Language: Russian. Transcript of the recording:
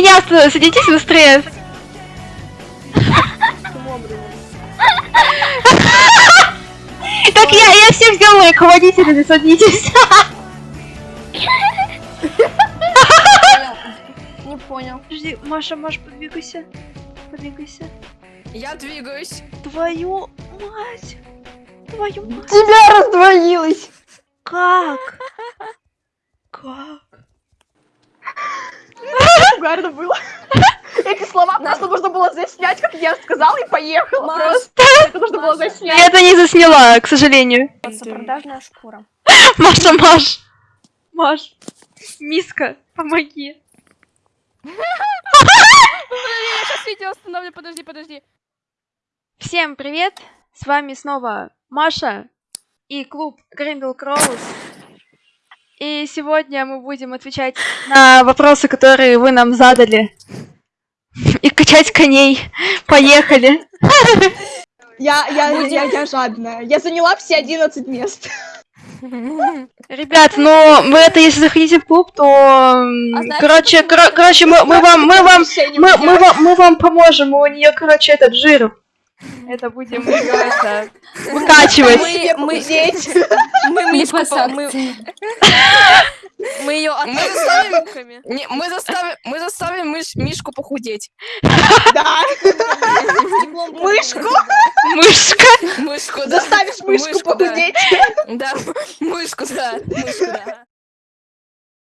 пожалуйста, садитесь быстрее. Так я, я всех сделала руководителями, садитесь. Не понял. Подожди, Маша, Маша, подвигайся. Подвигайся. Я двигаюсь. Твою мать. Твою мать. Тебя раздвоилось. Как? Как? Угарно было. Эти слова просто нужно было заснять, как я сказала, и поехала. Просто это нужно было заснять. Я это не засняла, к сожалению. продажная шкура. Маша, Маш. Маш. Миска, помоги. Я сейчас видео остановлю, подожди, подожди. Всем привет! С вами снова Маша и клуб Гриндл Кроус. И сегодня мы будем отвечать на вопросы, которые вы нам задали. И качать коней. Поехали! Я, я, я, я жадная. Я заняла все 11 мест. Ребят, ну вы это если заходите в клуб, то А короче, кор- короче, мы, мы вам, мы вам, мы, мы вам, мы вам поможем. У нее, короче, этот жир. Это будем это, выкачивать. Мы, мы, мы, по- мы, мы ее Мы заставим, не, мы заставим, мы заставим мыш- Мишку похудеть. Да. Мышку. Мышка. Мышку, да. Заставишь мышку похудеть. Да, мышку, да, мышку, да.